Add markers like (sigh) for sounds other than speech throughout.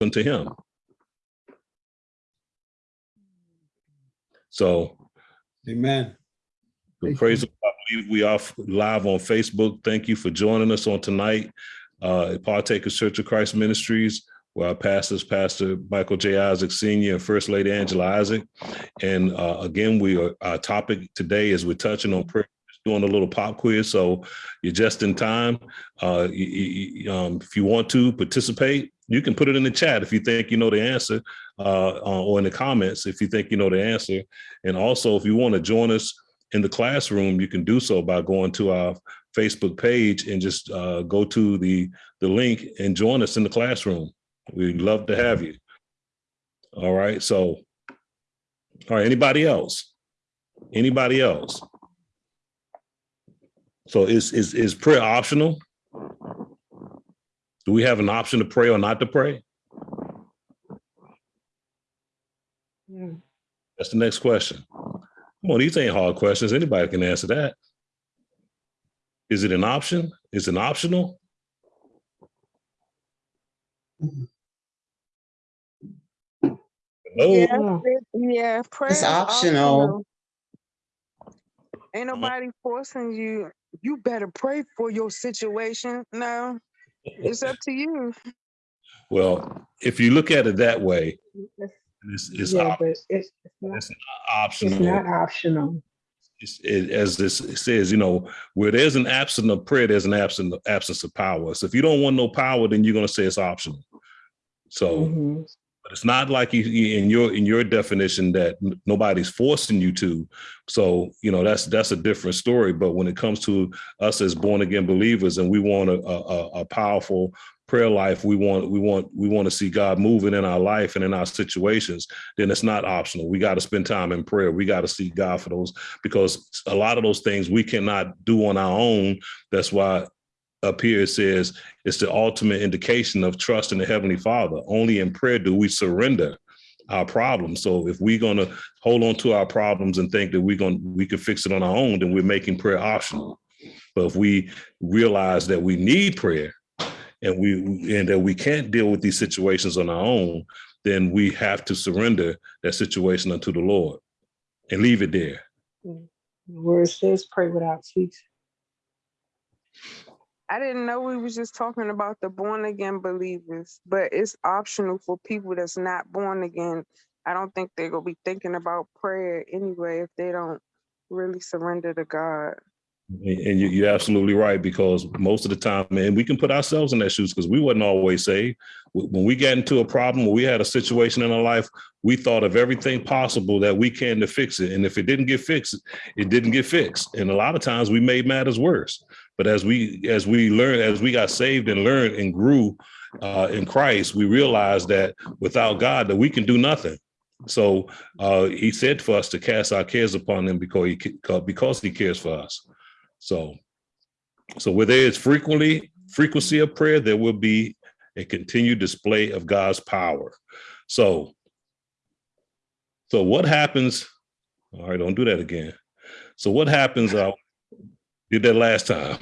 unto him. So Amen. praise, the Lord. I believe we are live on Facebook. Thank you for joining us on tonight. Uh, at Partakers Church of Christ Ministries, where our pastors, Pastor Michael J. Isaac Senior and First Lady Angela Isaac. And uh, again, we are, our topic today is we're touching on prayer, just doing a little pop quiz. So you're just in time. Uh, you- you, um, if you want to participate, you can put it in the chat if you think you know the answer, uh, uh, or in the comments if you think you know the answer. And also, if you want to join us in the classroom, you can do so by going to our Facebook page and just uh, go to the, the link and join us in the classroom. We'd love to have you. All right, so, all right, anybody else? Anybody else? So is, is, is prayer optional? Do we have an option to pray or not to pray? Yeah. That's the next question. Come on, these ain't hard questions. Anybody can answer that. Is it an option? Is it optional? No. Yeah, it- yeah, prayer is optional. Ain't uh-huh. nobody forcing you. You better pray for your situation. No, (laughs) it's up to you. Well, if you look at it that way, It's- it's, it's, Yeah, op- it's, it's not, it's not it's optional. not optional. It- as this says, you know, where there's an absence of prayer, there's an absence absence of power. So if you don't want no power, then you're going to say it's optional. So, Mhm. But it's not like you, in your in your definition that nobody's forcing you to. So you know that's that's a different story. But when it comes to us as born again believers, and we want a, a, a powerful prayer life, we want we want we want to see God moving in our life and in our situations. Then it's not optional. We got to spend time in prayer. We got to seek God for those because a lot of those things we cannot do on our own. That's why up here it says it's the ultimate indication of trust in the heavenly father. Only in prayer do we surrender our problems. So if we're going to hold on to our problems and think that we're going we can fix it on our own then we're making prayer optional. But if we realize that we need prayer and we and that we can't deal with these situations on our own then we have to surrender that situation unto the lord and leave it there. The word says pray without ceasing. I didn't know we was just talking about the born again believers, but it's optional for people that's not born again. I don't think they're gonna be thinking about prayer anyway if they don't really surrender to God. And and you, you're absolutely right because most of the time, man, we can put ourselves in that shoes because we wasn't always saved. When we got into a problem, we had a situation in our life, we thought of everything possible that we can to fix it. And if it didn't get fixed, it didn't get fixed. And a lot of times we made matters worse. But as we as we learned, as we got saved and learned and grew uh, in Christ, we realized that without God, that we can do nothing. So uh, He said for us to cast our cares upon Him because He because He cares for us. So, so where there is frequently frequency of prayer, there will be a continued display of God's power. So, so what happens? All right, don't do that again. So what happens? Uh, did that last time.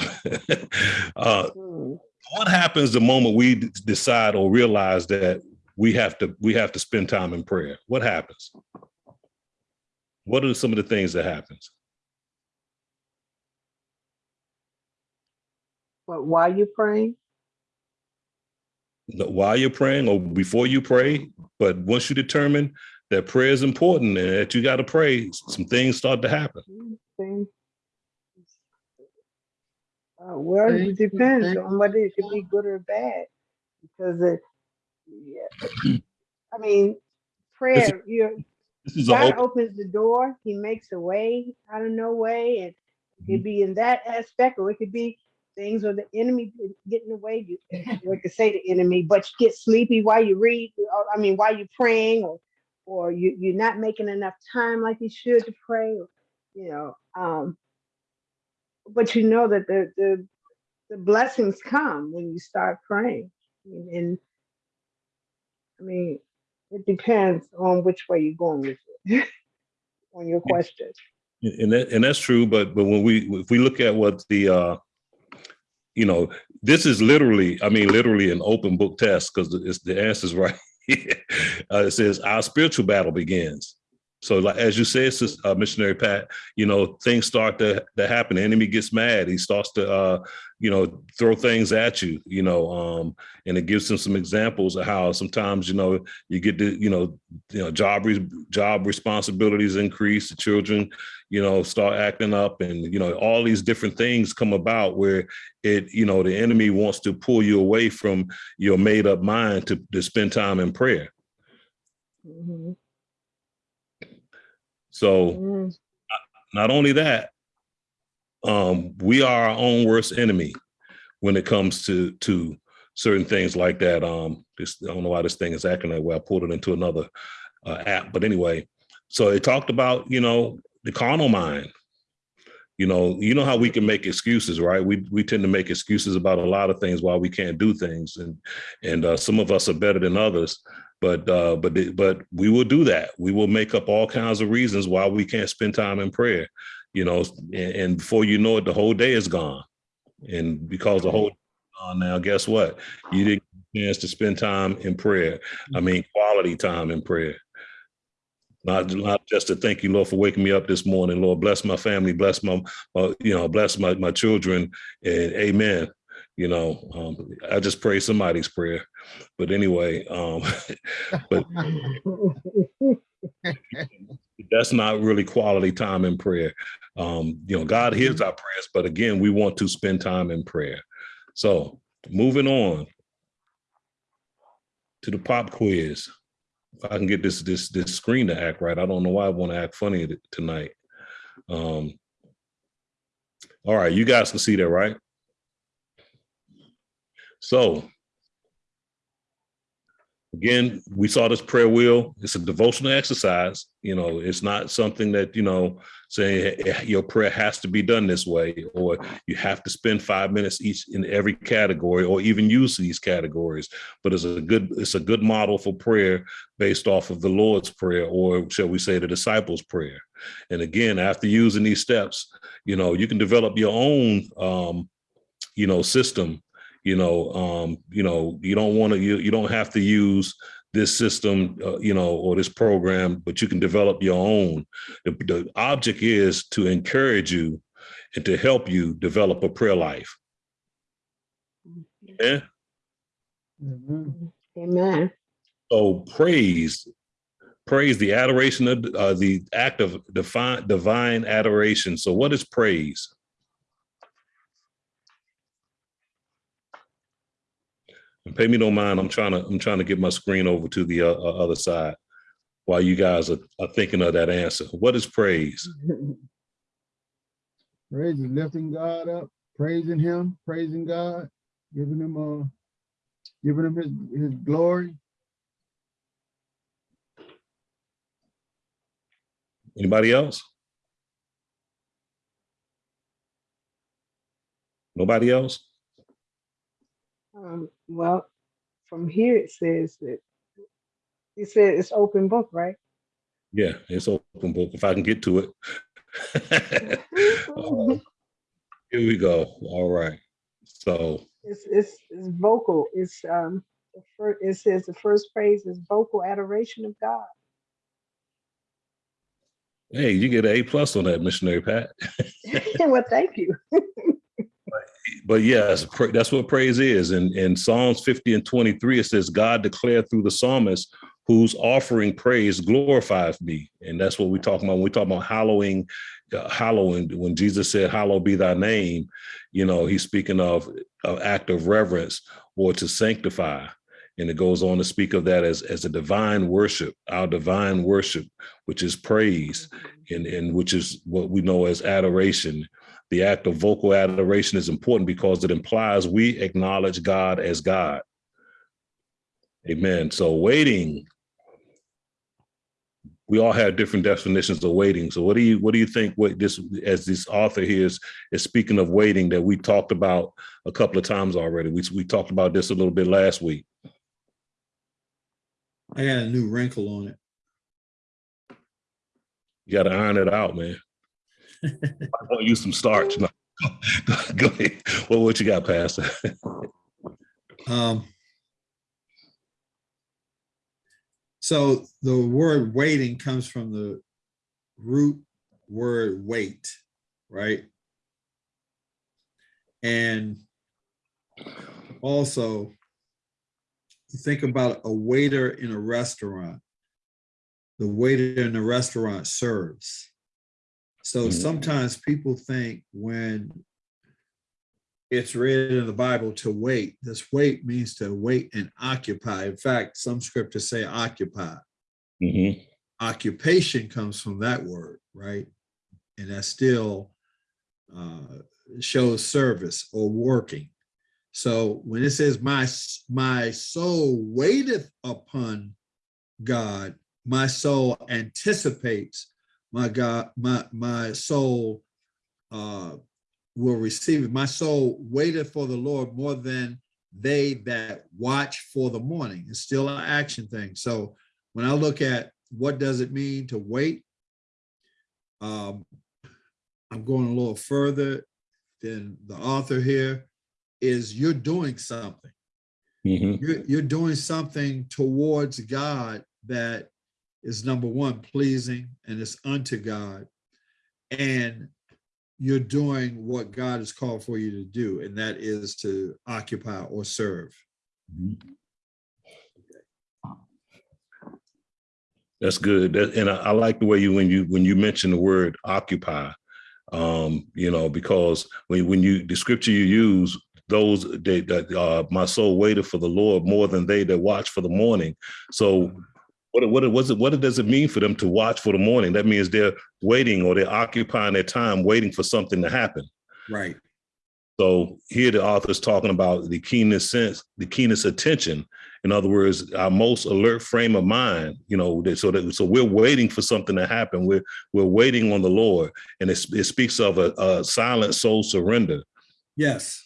(laughs) uh, Hmm. what happens the moment we decide or realize that we have to we have to spend time in prayer? What happens? What are some of the things that happens? But while you're praying, while you're praying or before you pray. But once you determine that prayer is important and that you got to pray, some things start to happen. thing. Uh, well, it Thank you, depends thank on whether it could be good or bad, because it, yeah. I mean, prayer, you This is God open, opens the door, He makes a way out of no way, and it could be in that aspect, or it could be things where the enemy getting away. in the way. You, (laughs) you could say the enemy, but you get sleepy while you read. Or, I mean, while you're praying, or or you you're not making enough time like you should to pray. Or, you know, um, but you know that the the the blessings come when you start praying, and, and I mean, it depends on which way you're going with it. (laughs) on your question. and that, and that's true. But but when we if we look at what the uh, you know this is literally, I mean, literally an open book test because it's the answer's (laughs) right. uh, it says our spiritual battle begins. So, like as you said, uh, missionary Pat, you know things start to to happen. The enemy gets mad. He starts to, uh, you know, throw things at you. You know, um, and it gives them some examples of how sometimes you know you get the you know you know job re- job responsibilities increase. The children, you know, start acting up, and you know all these different things come about where it you know the enemy wants to pull you away from your made up mind to, to spend time in prayer. Mhm. So Mhm. not only that, um, we are our own worst enemy when it comes to to certain things like that. Um, this I don't know why this thing is acting that way. I pulled it into another uh, app, but anyway. So it talked about you know the carnal mind. You know, you know how we can make excuses, right? We we tend to make excuses about a lot of things why we can't do things, and and uh, some of us are better than others. But uh, but but we will do that. We will make up all kinds of reasons why we can't spend time in prayer. You know, and, and before you know it, the whole day is gone. And because the whole on now, guess what? You didn't get a chance to spend time in prayer. I mean, quality time in prayer. Not, not just to thank you, Lord, for waking me up this morning. Lord, bless my family, bless my, uh, you know, bless my, my children, and amen. You know, um, I just pray somebody's prayer. But anyway, um, (laughs) but (laughs) that's not really quality time in prayer. Um, you know, God hears our prayers, but again, we want to spend time in prayer. So moving on to the pop quiz. If I can get this this this screen to act right, I don't know why I want to act funny tonight. Um, all right, you guys can see that, right? So again, we saw this prayer wheel. It's a devotional exercise. You know, it's not something that, you know, saying "Eh, your prayer has to be done this way, or you have to spend five minutes each in every category, or even use these categories. But it's a good, it's a good model for prayer based off of the Lord's Prayer, or shall we say the disciples' prayer. And again, after using these steps, you know, you can develop your own um, you know, system you know um you know you don't want to you, you don't have to use this system uh, you know or this program but you can develop your own. The, the object is to encourage you and to help you develop a prayer life. Yeah. Mhm. Amen. so praise praise the adoration of uh, the act of divine divine adoration. So what is praise And pay me no mind. I'm trying to I'm trying to get my screen over to the uh, uh, other side while you guys are, are thinking of that answer. What is praise? (laughs) Praise is lifting God up, praising him, praising God, giving him uh giving him his his glory. Anybody else? Nobody else? Well, from here it says that it said it's open book, right? Yeah, it's open book. If I can get to it. (laughs) Uh, here we go. All right. So It's it's it's vocal. It's um the first, it says the first phrase is vocal adoration of God. hey, you get an A plus on that, missionary Pat. (laughs) (laughs) well, thank you. But yes, that's what praise is. And in Psalms 50 and 23, it says, God declared through the psalmist, whose offering praise glorifies me. And that's what we talk about when we talk about hallowing, uh, hallowing. When Jesus said, Hallowed be thy name, you know, he's speaking of an act of reverence or to sanctify. And it goes on to speak of that as, as a divine worship, our divine worship, which is praise, and, and which is what we know as adoration the act of vocal adoration is important because it implies we acknowledge God as God. Amen. So waiting, we all have different definitions of waiting. So what do you what do you think what this as this author here is is speaking of waiting that we talked about a couple of times already. We we talked about this a little bit last week. I got a new wrinkle on it. You got to iron it out, man. I want to use some starch. No. (laughs) Go ahead. Well, what you got, Pastor? (laughs) Um, so the word waiting comes from the root word wait, right? And also, think about a waiter in a restaurant. The waiter in the restaurant serves. So Mhm. sometimes people think when it's read in the Bible to wait. This wait means to wait and occupy. In fact, some scriptures say occupy. hmm Occupation comes from that word, right? And that still uh, shows service or working. So when it says my my soul waiteth upon God, my soul anticipates my God, my my soul uh will receive it. My soul waited for the Lord more than they that watch for the morning. It's still an action thing. So when I look at what does it mean to wait, um, I'm going a little further than the author here. Is you're doing something. hmm You're, you're doing something towards God that is number one, pleasing and it's unto God. And you're doing what God has called for you to do, and that is to occupy or serve. That's good. And I, I like the way you when you when you mention the word occupy, um, you know, because when when you the scripture you use, those that that uh, my soul waited for the Lord more than they that watch for the morning. So what what was it? What does it mean for them to watch for the morning? That means they're waiting or they're occupying their time waiting for something to happen. Right. So here the author's talking about the keenest sense, the keenest attention. In other words, our most alert frame of mind, you know, so that so we're waiting for something to happen. We're we're waiting on the Lord. And it, it speaks of a, a silent soul surrender. Yes.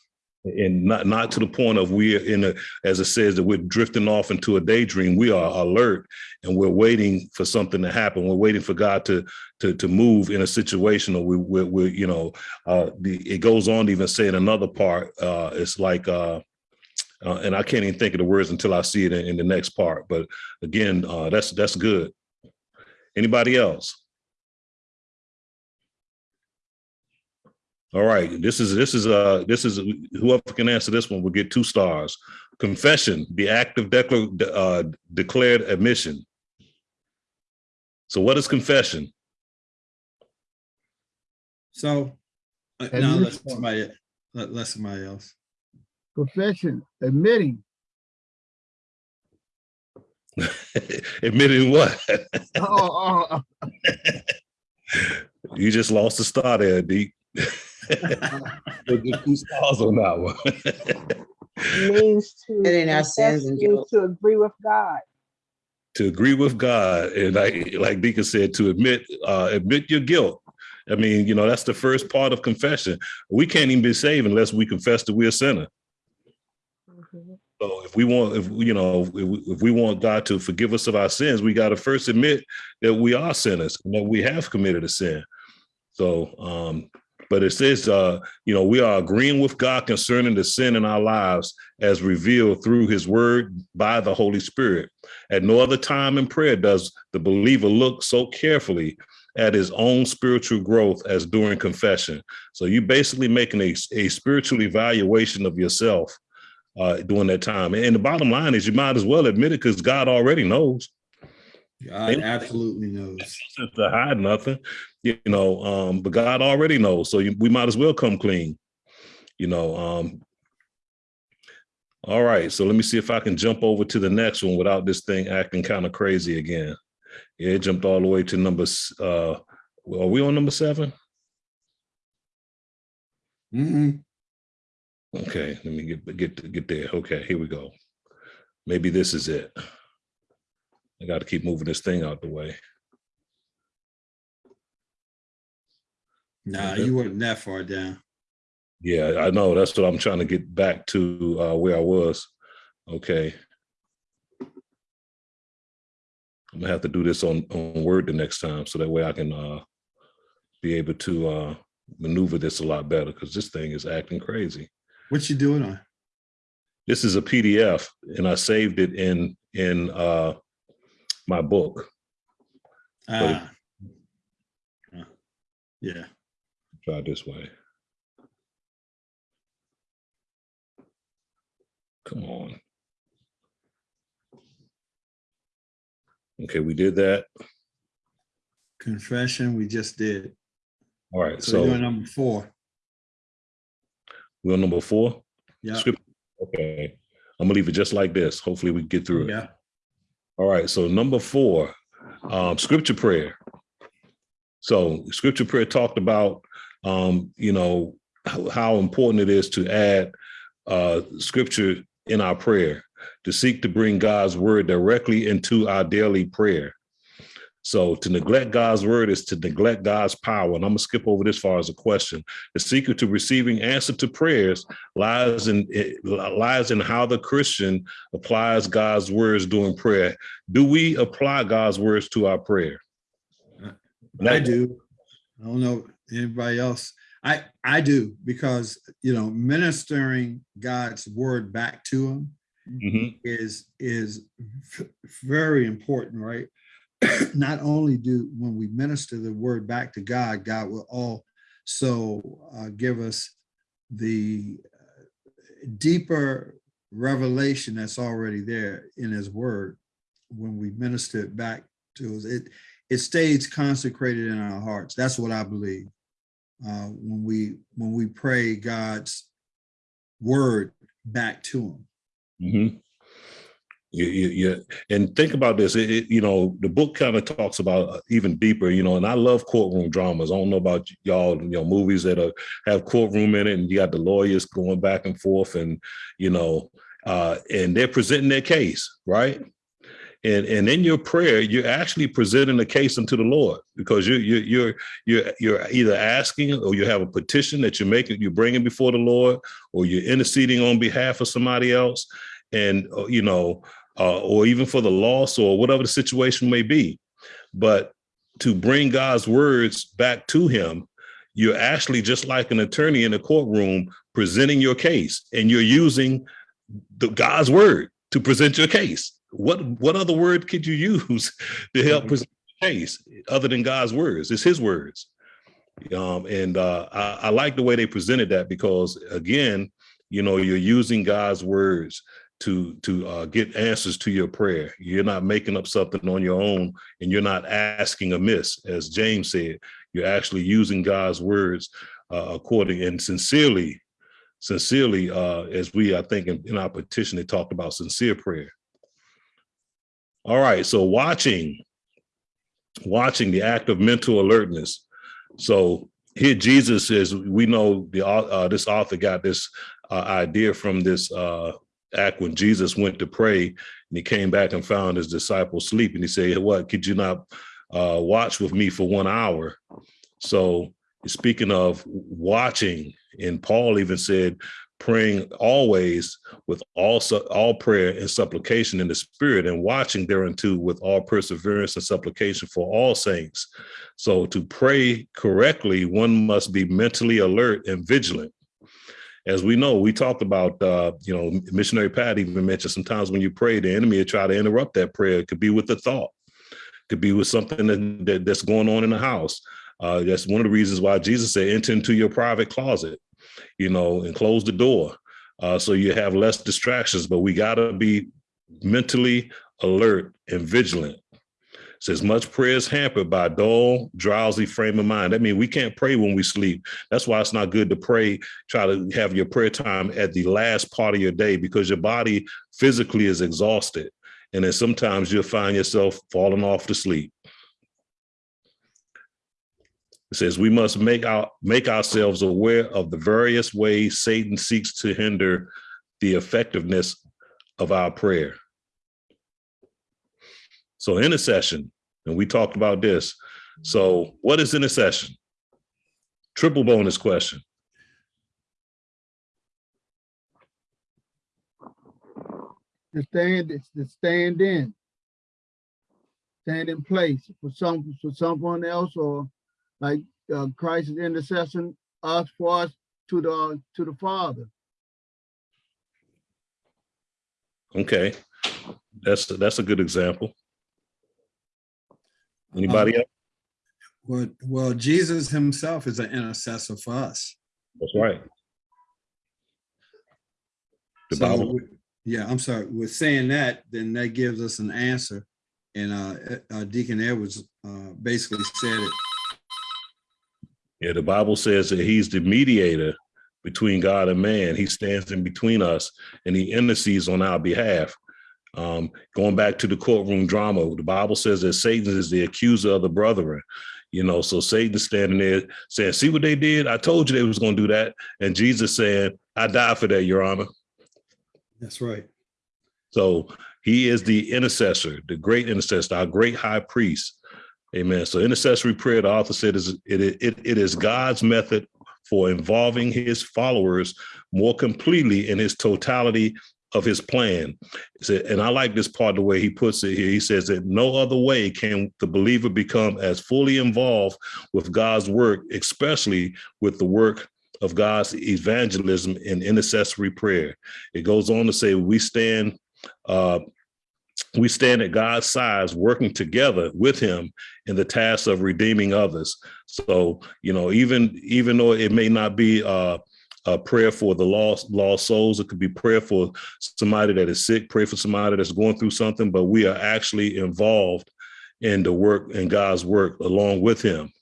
And not not to the point of we're in a, as it says, that we're drifting off into a daydream. We are alert and we're waiting for something to happen. We're waiting for God to to to move in a situation, or we we we you know, uh, the it goes on to even say in another part, uh, it's like, uh, uh, and I can't even think of the words until I see it in, in the next part. But again, uh, that's that's good. Anybody else? All right, this is this is uh this is whoever can answer this one will get two stars. Confession, the act of declar- uh, declared admission. So, what is confession? So uh, And now let one. somebody let, let somebody else. Confession, admitting. (laughs) Admitting what? Oh, oh, oh, (laughs) you just lost the star there, Deep. (laughs) We'll get two stars on that one. means to Admitting our sins and guilt. to agree with God. to agree with God, and like like Deacon said, to admit uh, admit your guilt. I mean, you know, that's the first part of confession. We can't even be saved unless we confess that we're a sinner. So if we want, if you know, if we, if we want God to forgive us of our sins, we got to first admit that we are sinners and that we have committed a sin. So, um, but it says, uh, you know, we are agreeing with God concerning the sin in our lives as revealed through His Word by the Holy Spirit. At no other time in prayer does the believer look so carefully at his own spiritual growth as during confession. So you basically making a, a spiritual evaluation of yourself uh, during that time. And the bottom line is you might as well admit it because God already knows. God absolutely knows. To hide nothing, you know, um, but God already knows. So you, we might as well come clean, you know. Um, all right, so let me see if I can jump over to the next one without this thing acting kind of crazy again. Yeah, it jumped all the way to number, uh, are we on number seven? Mhm. Okay, let me get get get there. Okay, here we go. Maybe this is it. I got to keep moving this thing out the way. Nah, you weren't that far down. Yeah, I know. That's what I'm trying to get back to uh, where I was. Okay. I'm gonna have to do this on on Word the next time, so that way I can uh, be able to uh, maneuver this a lot better because this thing is acting crazy. What you doing on? This is a PDF and I saved it in in uh my book. Ah. Ah. Yeah, Try it this way. Come on. Okay, we did that. confession, we just did. All right, So we're doing number four. we're on number four. Yeah, Okay, I'm gonna leave it just like this. Hopefully we can get through it. yeah. All right, so number four, um, scripture prayer. So scripture prayer talked about, um, you know, how, important it is to add uh, scripture in our prayer, to seek to bring God's word directly into our daily prayer. So to neglect God's word is to neglect God's power. And I'm gonna skip over this far as a question. The secret to receiving answer to prayers lies in it lies in how the Christian applies God's words during prayer. Do we apply God's words to our prayer? I do. I don't know anybody else. I, I do because, you know, ministering God's word back to them Mhm. is, is very important, right? Not only do, when we minister the word back to God, God will also uh, give us the uh, deeper revelation that's already there in his word when we minister it back to us. It, it stays consecrated in our hearts. That's what I believe. Uh, when we when we pray God's word back to him. Mhm. You, you, you, and think about this. It, it- you know, the book kind of talks about uh, even deeper. You know, and I love courtroom dramas. I don't know about y'all. You know, movies that are, have courtroom in it, and you got the lawyers going back and forth, and you know, uh, and they're presenting their case, right? And and in your prayer, you're actually presenting a case unto the Lord because you you you're you're you're either asking or you have a petition that you're making, you're bringing before the Lord, or you're interceding on behalf of somebody else, and uh, you know, uh, or even for the loss or whatever the situation may be. But to bring God's words back to Him, you're actually just like an attorney in a courtroom presenting your case, and you're using the God's word to present your case. What what other word could you use (laughs) to help Mhm. present the case other than God's words? It's His words. Um, and uh, I, I like the way they presented that because again, you know, you're using God's words to to uh, get answers to your prayer. You're not making up something on your own, and you're not asking amiss, as James said. You're actually using God's words uh, according and sincerely, sincerely, uh, as we I think in, in our petition they talked about sincere prayer. All right, so watching, watching the act of mental alertness. So here Jesus says, we know the uh, this author got this uh, idea from this uh, act when Jesus went to pray and he came back and found his disciples sleeping. He said, "What could you not uh, watch with me for one hour?" So speaking of watching, and Paul even said, praying always with all all prayer and supplication in the spirit and watching thereunto with all perseverance and supplication for all saints so to pray correctly one must be mentally alert and vigilant as we know we talked about uh you know missionary pat even mentioned sometimes when you pray the enemy will try to interrupt that prayer it could be with a thought it could be with something that, that- that's going on in the house uh that's one of the reasons why jesus said enter into your private closet you know, and close the door uh, so you have less distractions. But we got to be mentally alert and vigilant. Says much prayer is hampered by a dull, drowsy frame of mind. That means we can't pray when we sleep. That's why it's not good to pray. Try to have your prayer time at the last part of your day because your body physically is exhausted, and then sometimes you'll find yourself falling off to sleep. It says we must make our make ourselves aware of the various ways Satan seeks to hinder the effectiveness of our prayer. So intercession, and we talked about this. So what is intercession? Triple bonus question. To stand, to stand in. Stand in place for some, for someone else or like uh, Christ is intercession us for us to the, to the Father. Okay, that's, that's a good example. Anybody else? Well, well, Jesus himself is an intercessor for us. That's right. The So, Bible, yeah, I'm sorry, with saying that, then that gives us an answer. And uh, uh, Deacon Edwards uh, basically said it. yeah, the Bible says that he's the mediator between God and man. He stands in between us and he intercedes on our behalf. Um, going back to the courtroom drama, the Bible says that Satan is the accuser of the brethren. You know, so Satan standing there saying, see what they did? I told you they was going to do that. And Jesus saying, I died for that, your honor. That's right. So he is the intercessor, the great intercessor, our great high priest. Amen. So intercessory prayer, the author said, is it, it, it is God's method for involving his followers more completely in his totality of his plan. Said- And I like this part, the way he puts it here. He says that no other way can the believer become as fully involved with God's work, especially with the work of God's evangelism and intercessory prayer. It goes on to say, we stand uh, we stand at God's sides, working together with Him in the task of redeeming others. So, you know, even even though it may not be uh, a prayer for the lost lost souls, it could be prayer for somebody that is sick, pray for somebody that's going through something, but we are actually involved in the work in God's work along with Him.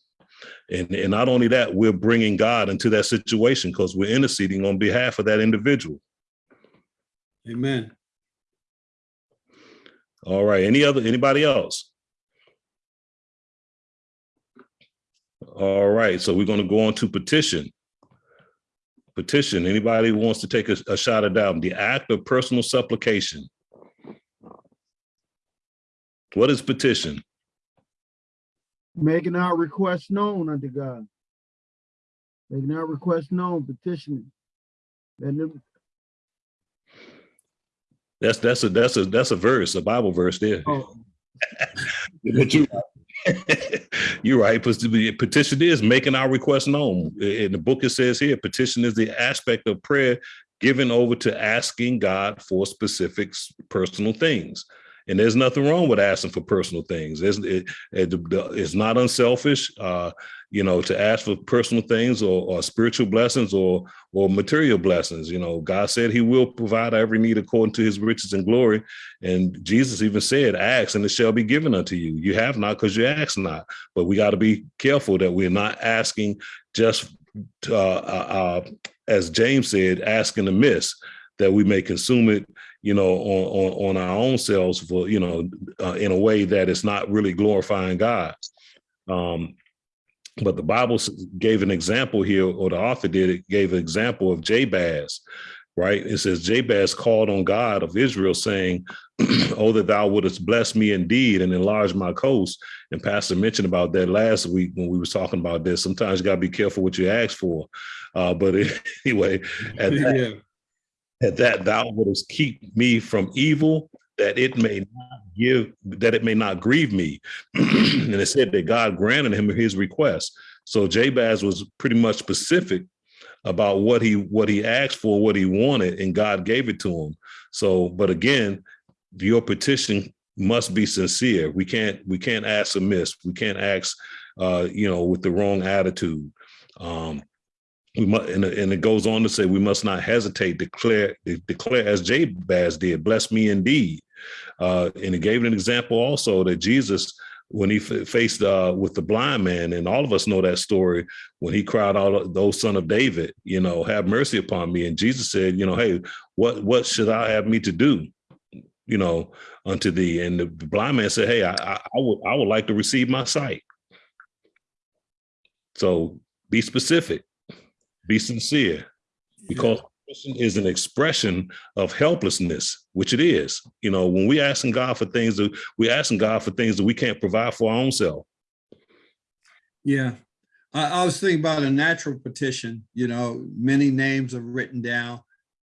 And, and not only that, we're bringing God into that situation because we're interceding on behalf of that individual. Amen. All right. Any other, anybody else? All right. So we're going to go on to petition. Petition. Anybody who wants to take a, a shot at that? The act of personal supplication. What is petition? Making our requests known unto God. Making our requests known, petitioning. That's that's a that's a that's a verse, a Bible verse there. oh, (laughs) But you, you're right. Petition is making our request known. In the book, it says here, petition is the aspect of prayer given over to asking God for specific personal things. And there's nothing wrong with asking for personal things. It's, it, it- it's not unselfish, uh, you know, to ask for personal things or, or spiritual blessings or or material blessings. You know, God said He will provide every need according to His riches and glory. And Jesus even said, ask and it shall be given unto you. You have not because you ask not. But we got to be careful that we're not asking just, uh, uh, uh, as James said, asking amiss, that we may consume it, you know, on, on, on our own selves for, you know, uh, in a way that is not really glorifying God. Um, but the Bible gave an example here, or the author did, it gave an example of Jabez, right? It says Jabez called on God of Israel, saying, (clears throat) "Oh, that thou wouldest bless me indeed and enlarge my coast." And Pastor mentioned about that last week when we was talking about this. Sometimes you got to be careful what you ask for. Uh, but (laughs) anyway, at (laughs) that, Yeah. at that thou wouldest keep me from evil, that it may not give, that it may not grieve me. (clears throat) and it said that God granted him his request. So Jabez was pretty much specific about what he what he asked for, what he wanted, and God gave it to him. So, but again, your petition must be sincere. We can't we can't ask amiss. We can't ask, uh, you know, with the wrong attitude. Um, we must, and, it goes on to say we must not hesitate. Declare declare as Jabez did, bless me indeed. Uh, and it gave an example also that Jesus, when he f- faced uh, with the blind man, and all of us know that story when he cried out, "Those son of David, you know, have mercy upon me." And Jesus said, "You know, hey, what what should I have me to do?" You know, unto thee. And the blind man said, "Hey, I, I, I would I would like to receive my sight." So be specific, be sincere, because is an expression of helplessness, which it is. You know, when we're asking God for things that we're asking God for things that we can't provide for our own self. Yeah. I, I was thinking about a natural petition, you know, many names are written down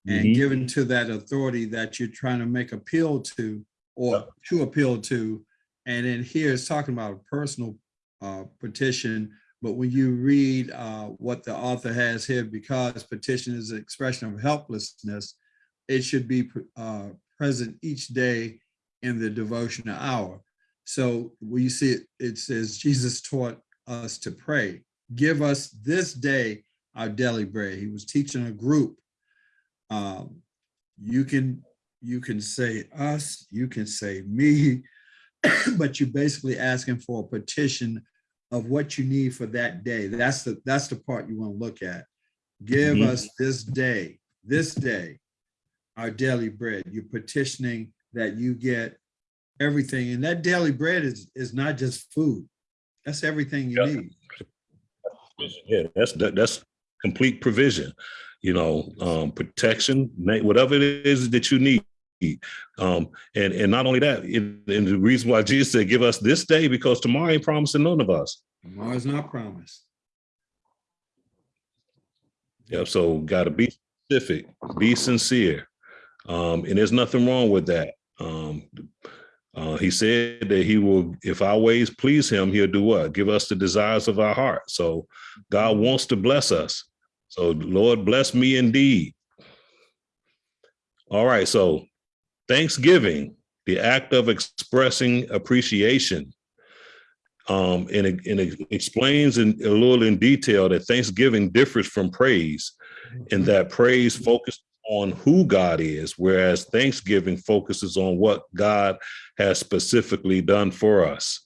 and Mhm. given to that authority that you're trying to make appeal to or to appeal to. And then here it's talking about a personal uh, petition But when you read uh, what the author has here, because petition is an expression of helplessness, it should be uh, present each day in the devotional hour. So you see it, it says Jesus taught us to pray. Give us this day our daily bread. He was teaching a group. Um, you can you can say us, you can say me, (coughs) but you're basically asking for a petition of what you need for that day. That's the that's the part you want to look at. Give Mhm. us this day, this day, our daily bread. You're petitioning that you get everything, and that daily bread is is not just food. That's everything you Yeah. need. Yeah, that's that, that's complete provision. You know, um, protection, whatever it is that you need. Um, and and not only that, it, and the reason why Jesus said, "Give us this day," because tomorrow ain't promising none of us. Tomorrow's not promised. Yeah, so got to be specific, be sincere, um, and there's nothing wrong with that. Um, uh, he said that he will, if our ways please him, he'll do what? Give us the desires of our heart. So God wants to bless us. So Lord, bless me indeed. All right, so Thanksgiving, the act of expressing appreciation. Um, and it, and it explains in a little in detail that Thanksgiving differs from praise in that praise focuses on who God is, whereas Thanksgiving focuses on what God has specifically done for us.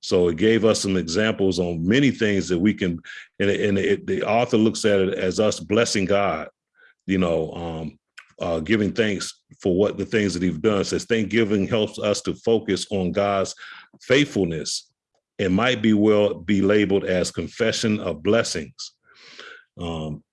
So it gave us some examples on many things that we can, and, it- and it, the author looks at it as us blessing God, you know, um, uh, giving thanks for what the things that he's done. Says Thanksgiving helps us to focus on God's faithfulness. It might be well be labeled as confession of blessings. Um,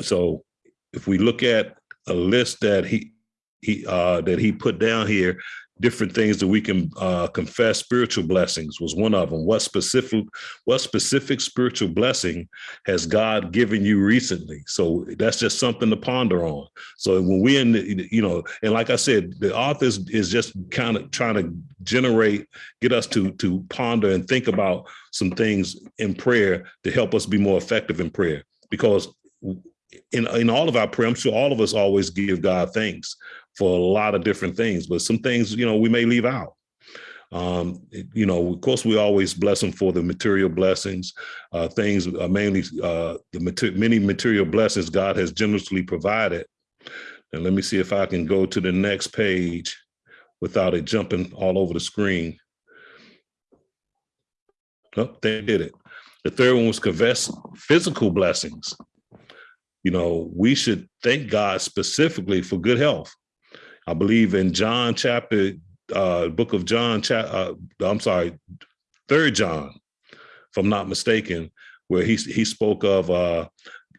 so if we look at a list that he he uh that he put down here different things that we can uh confess spiritual blessings was one of them. What specific what specific spiritual blessing has god given you recently? So that's just something to ponder on. So when we in the, you know and like i said the author is, is just kind of trying to generate get us to to ponder and think about some things in prayer to help us be more effective in prayer. Because in in all of our prayer, I'm sure all of us always give God thanks for a lot of different things, but some things, you know, we may leave out. Um, you know, of course, we always bless him for the material blessings, uh, things uh, mainly uh, the mater- many material blessings God has generously provided. And let me see if I can go to the next page without it jumping all over the screen. Oh, they did it. The third one was confess physical blessings you know, we should thank God specifically for good health. I believe in John chapter, uh, book of John, cha- uh, I'm sorry, third John, if I'm not mistaken, where he he spoke of uh,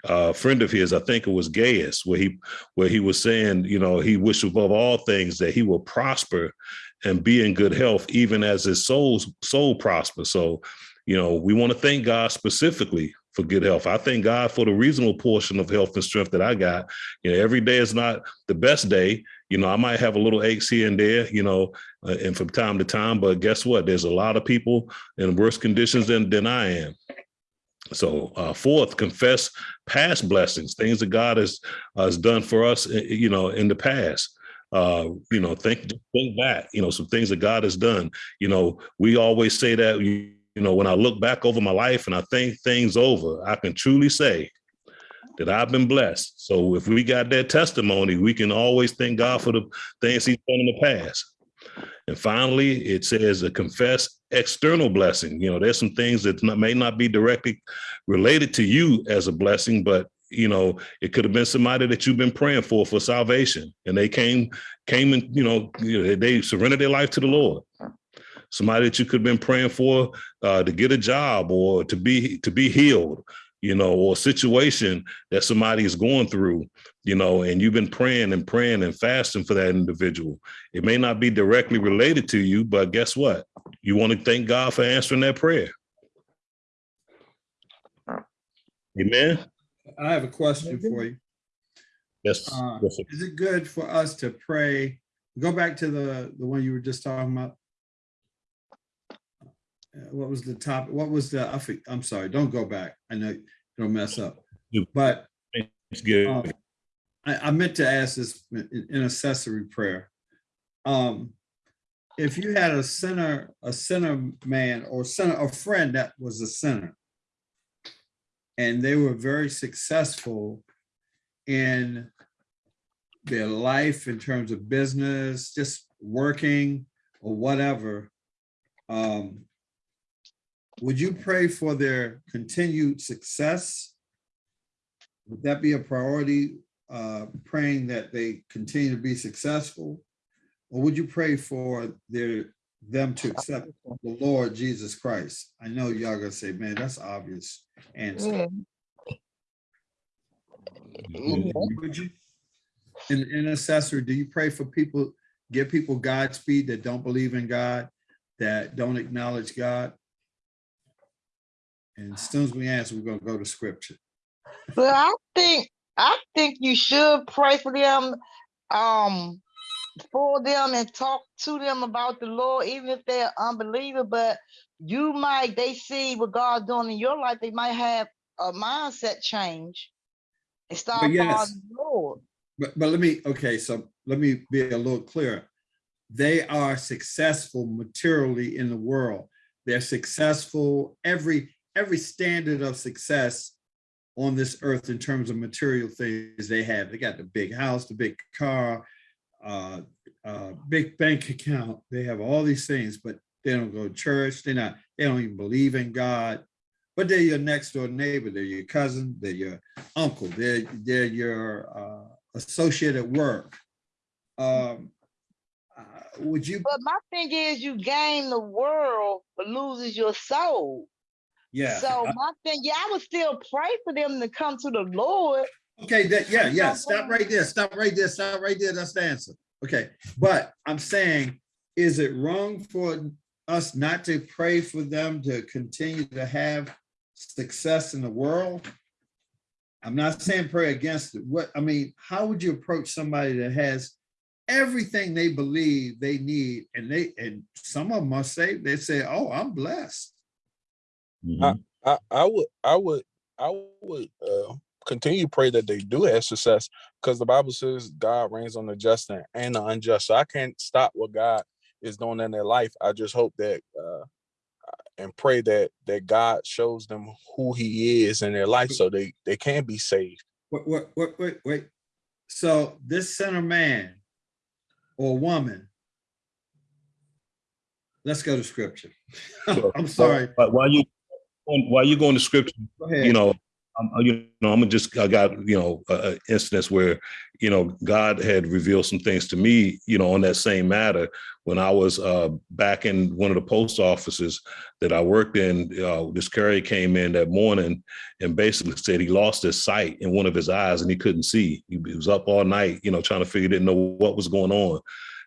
a friend of his, I think it was Gaius, where he where he was saying, you know, he wished above all things that he will prosper and be in good health, even as his soul soul prospers. So, you know, we want to thank God specifically for good health. I thank God for the reasonable portion of health and strength that I got. You know, every day is not the best day. You know, I might have a little aches here and there, you know, uh, and from time to time, but guess what? There's a lot of people in worse conditions than, than I am. So, uh, fourth, confess past blessings, things that God has has done for us, uh, you know, in the past. Uh, you know, think think back, you know, some things that God has done. You know, we always say that you, you know, when I look back over my life and I think things over, I can truly say that I've been blessed. So if we got that testimony, we can always thank God for the things He's done in the past. And finally, it says a confess external blessing. You know, there's some things that not, may not be directly related to you as a blessing, but you know, it could have been somebody that you've been praying for for salvation, and they came, came and you know, you know, they surrendered their life to the Lord. Somebody that you could have been praying for uh, to get a job or to be to be healed, you know, or a situation that somebody is going through, you know, and you've been praying and praying and fasting for that individual. It may not be directly related to you, but guess what? You want to thank God for answering that prayer. Amen. I have a question for you. Yes. Uh, yes. Is it good for us to pray? Go back to the, the one you were just talking about. What was the top, what was the, I think, I'm sorry, don't go back. I know you'll mess up. But Thanksgiving. um, I, I meant to ask this in intercessory prayer. Um, if you had a sinner, a sinner man or sinner, a friend that was a sinner, and they were very successful in their life in terms of business, just working or whatever, um, would you pray for their continued success? Would that be a priority, uh, praying that they continue to be successful? Or would you pray for their, them to accept the Lord Jesus Christ? I know y'all gonna say, man, that's obvious answer. Yeah. Mhm. Would you? In, intercessory, do you pray for people, give people Godspeed that don't believe in God, that don't acknowledge God? And as soon as we answer, we're gonna go to scripture. But I think, I think you should pray for them, um, for them and talk to them about the Lord, even if they're unbeliever, but you might, they see what God's doing in your life, they might have a mindset change and start yes. following the Lord. But, but let me, okay, so let me be a little clearer. They are successful materially in the world. They're successful, every, every standard of success on this earth in terms of material things they have. They got the big house, the big car, uh, uh, big bank account. They have all these things, but they don't go to church. They're not, they don't even believe in God. But they're your next door neighbor. They're your cousin. They're your uncle. They're, they're your, uh, associate at work. Um, uh, would you, But my thing is you gain the world, but loses your soul. Yeah, So uh, my thing, yeah, I would still pray for them to come to the Lord. okay, that, yeah, yeah, stop right there, stop right there, stop right there, that's the answer. Okay, but I'm saying, is it wrong for us not to pray for them to continue to have success in the world? I'm not saying pray against it. What, I mean, how would you approach somebody that has everything they believe they need and they, and some of them must say, they say, oh, I'm blessed. Mhm. I, I would I would I would uh continue to pray that they do have success because the Bible says God rains on the just and, the unjust. So I can't stop what God is doing in their life. I just hope that uh and pray that that God shows them who he is in their life so they they can be saved. Wait, wait, wait, wait, wait. So this center man or woman, let's go to scripture. (laughs) I'm sorry. But while you, while you going to scripture, you know, I'm, you know, I'm gonna just, I got, you know, a, a instance where, you know, God had revealed some things to me, you know, on that same matter. When I was uh, back in one of the post offices that I worked in, uh, this carrier came in that morning and basically said he lost his sight in one of his eyes and he couldn't see. He, he was up all night, you know, trying to figure, didn't know what was going on.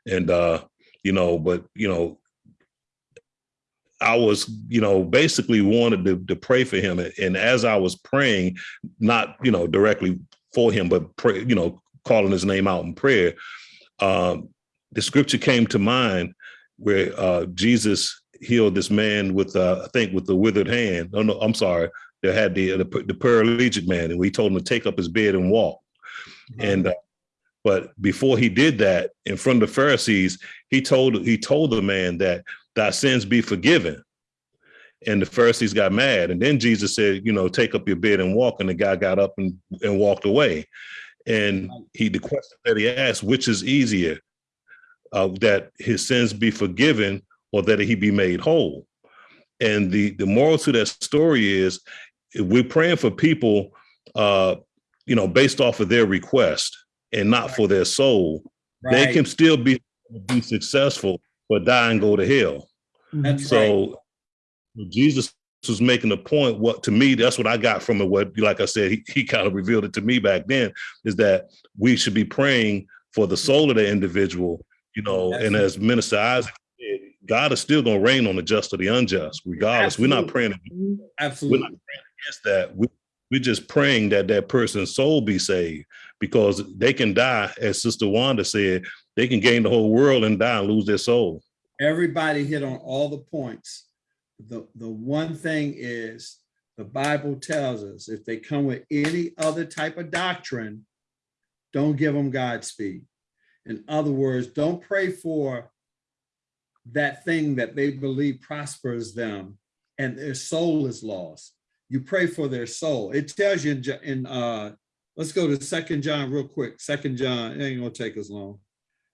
And, uh, you know, but, you know, I was, you know, basically wanted to, to pray for him. And as I was praying, not, you know, directly for him, but pray, you know, calling his name out in prayer, um, the scripture came to mind where uh, Jesus healed this man with, uh, I think, with the withered hand. Oh no, I'm sorry. They had the, the the paralytic man, and we told him to take up his bed and walk. And uh, but before he did that, in front of the Pharisees, he told he told the man that thy sins be forgiven. And the Pharisees got mad. And then Jesus said, you know, take up your bed and walk. And the guy got up and, and walked away. And he the question that he asked, which is easier, uh, that his sins be forgiven or that he be made whole? And the the moral to that story is we're praying for people uh, you know, based off of their request and not for their soul, they can still be be successful but die and go to hell. Mm-hmm. That's right. So Jesus was making a point. What to me, that's what I got from it. What, like I said, he, he kind of revealed it to me back then, is that we should be praying for the soul of the individual, you know, and as Minister Isaac said, God is still going to rain on the just or the unjust, regardless. We're not praying mm-hmm. we're not Absolutely. praying against that. We, we're just praying that that person's soul be saved because they can die, as Sister Wanda said, they can gain the whole world and die and lose their soul. Everybody hit on all the points the, the one thing is, the Bible tells us, if they come with any other type of doctrine, don't give them Godspeed. In other words, don't pray for that thing that they believe prospers them and their soul is lost. You pray for their soul. It tells you in, in uh, let's go to Second John real quick. Second John, it ain't gonna take us long.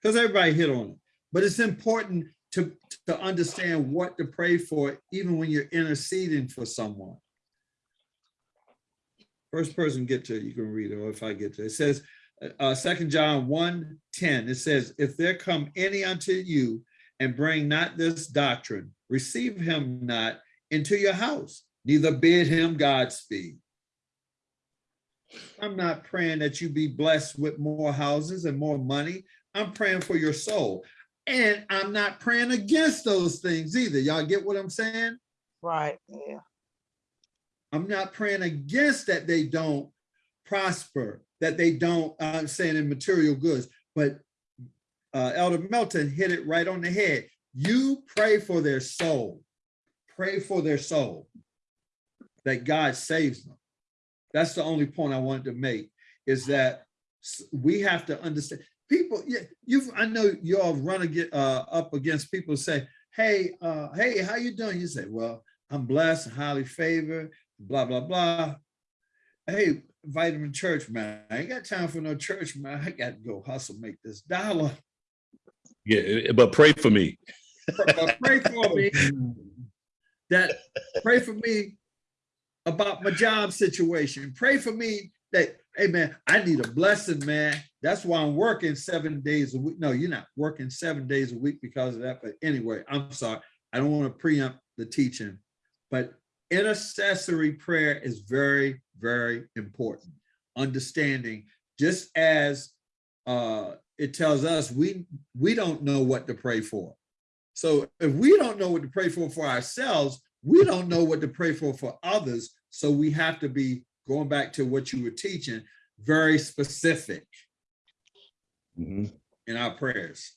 Because everybody hit on it. But it's important to, to understand what to pray for, even when you're interceding for someone. First person get to you can read it, or if I get to it. It says, uh, Second John 1, 10, it says, if there come any unto you and bring not this doctrine, receive him not into your house, neither bid him Godspeed. I'm not praying that you be blessed with more houses and more money. I'm praying for your soul. And I'm not praying against those things either. Y'all get what I'm saying? Right, yeah. I'm not praying against that they don't prosper, that they don't, I'm saying in material goods, but uh, Elder Melton hit it right on the head. You pray for their soul. Pray for their soul. That God saves them. That's the only point I wanted to make is that we have to understand people. Yeah, you've I know you all run against, uh, up against people say, "Hey, uh, hey, how you doing?" You say, "Well, I'm blessed, highly favored, blah blah blah." Hey, vitamin church man, I ain't got time for no church man. I got to go hustle, make this dollar. Yeah, but pray for me. But pray for me (laughs) that pray for me about my job situation. Pray for me that, hey man, I need a blessing, man. That's why I'm working seven days a week. No, you're not working seven days a week because of that. But anyway, I'm sorry. I don't want to preempt the teaching, but intercessory prayer is very, very important. Understanding, just as uh, it tells us we we don't know what to pray for. So if we don't know what to pray for for ourselves, we don't know what to pray for for others. So we have to be going back to what you were teaching, very specific Mhm. in our prayers.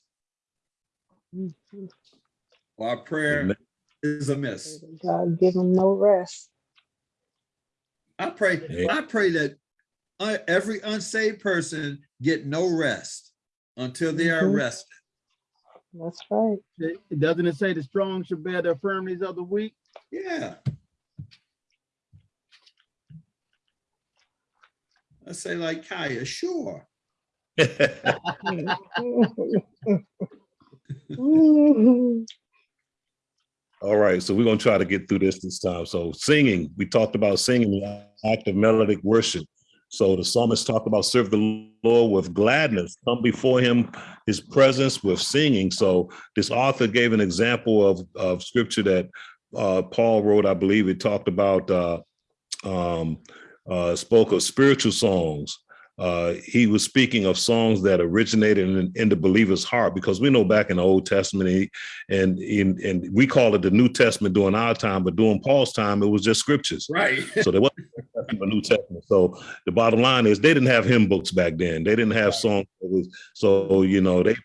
Mhm. Our prayer Amen. is amiss. God give them no rest. I pray, Yeah. I pray that uh, every unsaved person get no rest until they are Mhm. rested. That's right. It- Doesn't it say the strong should bear the infirmities of the weak? Yeah. I say like Kaya, sure. (laughs) All right, so we're gonna try to get through this this time. So singing, we talked about singing, the act of melodic worship. So the psalmist talked about serve the Lord with gladness, come before him, his presence with singing. So this author gave an example of, of scripture that uh, Paul wrote, I believe it talked about, uh, um, uh, spoke of spiritual songs. Uh, he was speaking of songs that originated in, in the believer's heart, because we know back in the Old Testament, he, and in and we call it the New Testament during our time, but during Paul's time, it was just scriptures. Right. (laughs) So there wasn't a New Testament. So the bottom line is they didn't have hymn books back then. They didn't have songs. that was- So you know they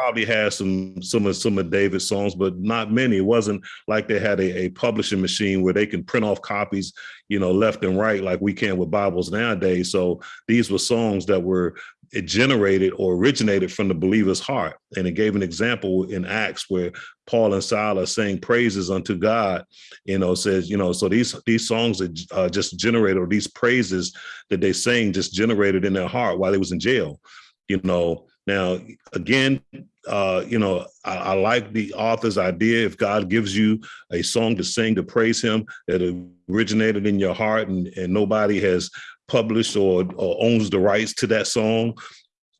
probably had some some of some of David's songs, but not many. It wasn't like they had a, a publishing machine where they can print off copies, you know, left and right like we can with Bibles nowadays. So these were songs that were it generated or originated from the believer's heart. And it gave an example in Acts where Paul and Silas sang praises unto God, you know, says, you know, so these these songs that uh, just generated or these praises that they sang just generated in their heart while they was in jail, you know. Now, again, uh, you know, I, I like the author's idea. If God gives you a song to sing to praise him that originated in your heart and, and nobody has published or, or owns the rights to that song,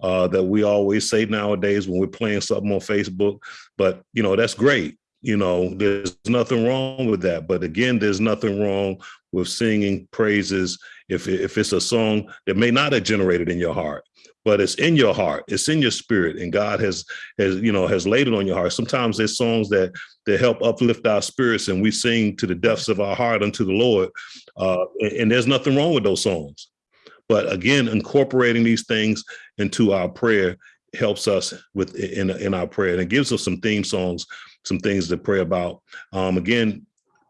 uh, that we always say nowadays when we're playing something on Facebook. But you know, that's great. You know, there's nothing wrong with that. But again, there's nothing wrong with singing praises if if it's a song that may not have generated in your heart, but it's in your heart, it's in your spirit, and God has has you know has laid it on your heart. Sometimes there's songs that that help uplift our spirits, and we sing to the depths of our heart unto the Lord. Uh, and, and there's nothing wrong with those songs. But again, incorporating these things into our prayer helps us with in in our prayer, and it gives us some theme songs, some things to pray about. Um, again,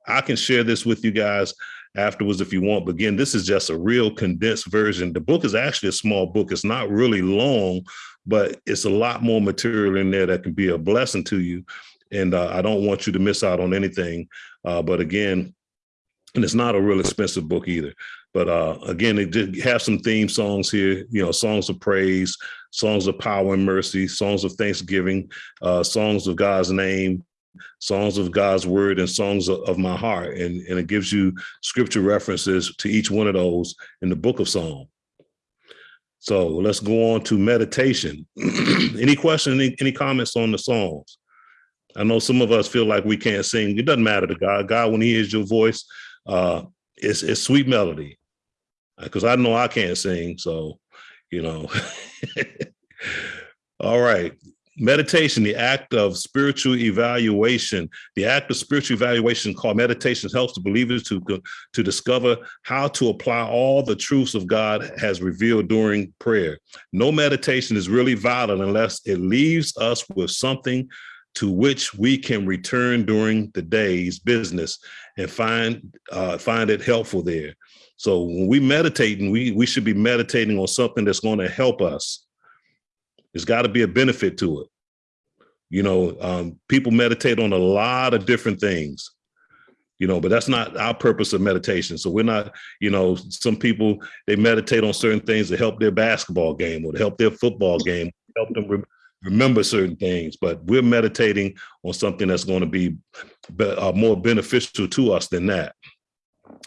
I can share this with you guys afterwards if you want. But again, this is just a real condensed version. The book is actually a small book. It's not really long, but it's a lot more material in there that can be a blessing to you. And uh, I don't want you to miss out on anything. Uh, but again, and it's not a real expensive book either. But uh, again, it did have some theme songs here, you know, songs of praise, songs of power and mercy, songs of thanksgiving, uh, songs of God's name, songs of God's word, and songs of, my heart. And, and it gives you scripture references to each one of those in the book of Psalm. So let's go on to meditation. (clears throat) any questions, any, any comments on the songs? I know some of us feel like we can't sing. It doesn't matter to God. God, when he hears your voice, uh, it's, it's sweet melody. Because I know I can't sing, so, you know. (laughs) All right. Meditation, the act of spiritual evaluation. The act of spiritual evaluation called meditation helps the believers to, to discover how to apply all the truths of God has revealed during prayer. No meditation is really valid unless it leaves us with something to which we can return during the day's business and find uh, find it helpful there. So when we meditate, and we we should be meditating on something that's going to help us. There's got to be a benefit to it. You know, um, people meditate on a lot of different things. You know, but that's not our purpose of meditation. So we're not, you know, some people they meditate on certain things to help their basketball game or to help their football game, help them re remember certain things. But we're meditating on something that's going to be, be uh, more beneficial to us than that.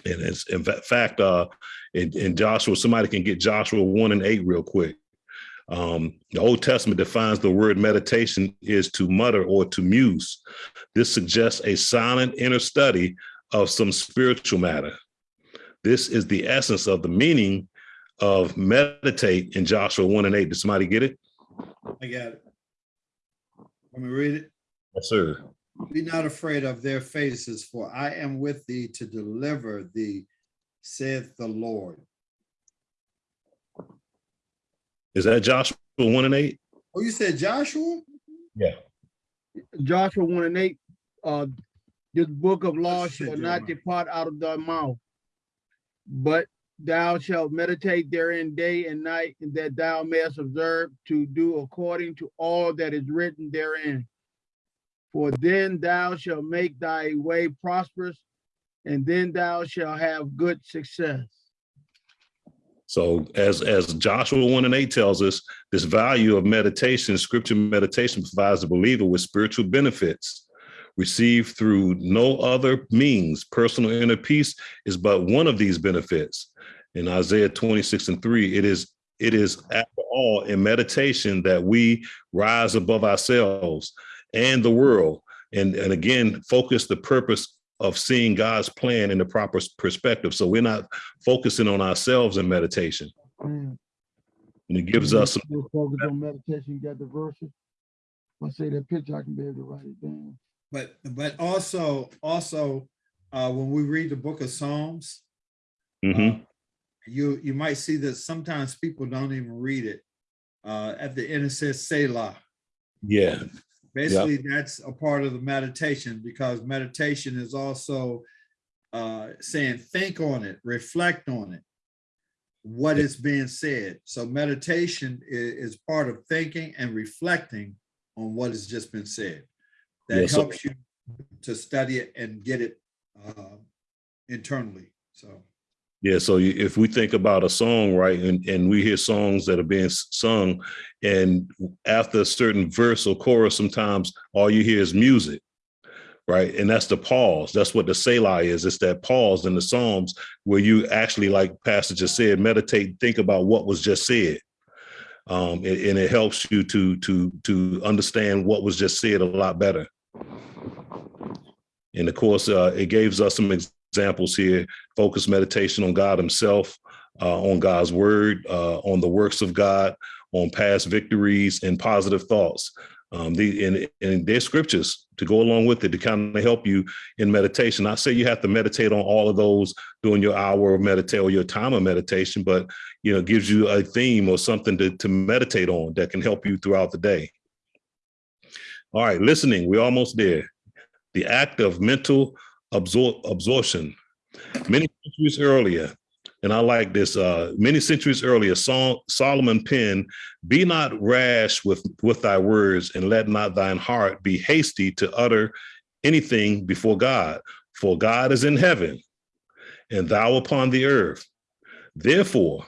And it's in fact, uh, in, in Joshua, somebody can get Joshua one and eight real quick. Um, the Old Testament defines the word meditation is to mutter or to muse. This suggests a silent inner study of some spiritual matter. This is the essence of the meaning of meditate in Joshua 1 and 8. Did somebody get it? I got it. Let me read it. Yes, sir. Be not afraid of their faces, for I am with thee to deliver thee, saith the Lord. Is that Joshua 1 and 8? Oh, you said Joshua? Yeah. Joshua one and eight, uh, this book of law Said shall not depart out of thy mouth. But thou shalt meditate therein day and night, and that thou mayest observe to do according to all that is written therein. For then thou shalt make thy way prosperous, and then thou shalt have good success. So as, as Joshua 1 and 8 tells us, this value of meditation, scripture meditation provides the believer with spiritual benefits received through no other means. Personal inner peace is but one of these benefits. In Isaiah 26 and 3, it is it is after all in meditation that we rise above ourselves and the world. And, and again, focus the purpose of seeing God's plan in the proper perspective. So we're not focusing on ourselves in meditation. Mm. And it gives us some We'll Focus on meditation, you got the verses. If I say that picture, I can be able to write it down. But, but also, also, uh, when we read the book of Psalms, Mhm. uh, you, you might see that sometimes people don't even read it. Uh, at the end, it says Selah. Yeah, Basically, that's a part of the meditation because meditation is also uh, saying, think on it, reflect on it, what is being said. So meditation is, is part of thinking and reflecting on what has just been said. That Yes, sir. helps you to study it and get it uh, internally. So. Yeah. So if we think about a song, right, and, and we hear songs that are being sung, and after a certain verse or chorus, sometimes all you hear is music, right? And that's the pause. That's what the Selah is. It's that pause in the Psalms where you actually, like Pastor just said, meditate, think about what was just said. Um, and, it helps you to to to understand what was just said a lot better. And of course, uh, it gives us some examples here, focus meditation on God himself, uh, on God's word, uh, on the works of God, on past victories and positive thoughts. Um, the, and, and scriptures to go along with it to kind of help you in meditation. I say you have to meditate on all of those during your hour of meditate or your time of meditation, but you know, gives you a theme or something to, to meditate on that can help you throughout the day. All right, listening, we're almost there. The act of mental absor- absorption. Many centuries earlier, and I like this, uh, many centuries earlier, Sol- Solomon penned, Be not rash with, with thy words, and let not thine heart be hasty to utter anything before God. For God is in heaven, and thou upon the earth. Therefore,